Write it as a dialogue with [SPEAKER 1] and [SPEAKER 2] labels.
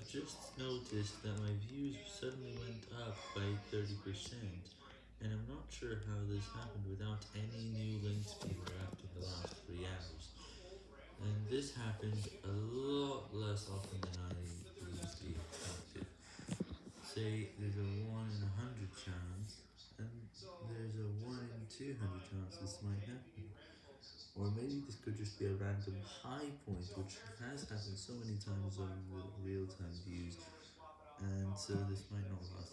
[SPEAKER 1] have just noticed that my views suddenly went up by 30%, and I'm not sure how this happened without any new links being wrapped in the last 3 hours, and this happened a lot less often than I usually expected. Say there's a 1 in a 100 chance, and there's a 1 in 200 chance this might happen. Or maybe this could just be a random high point, which has happened so many times on the real-time views, and so this might not last.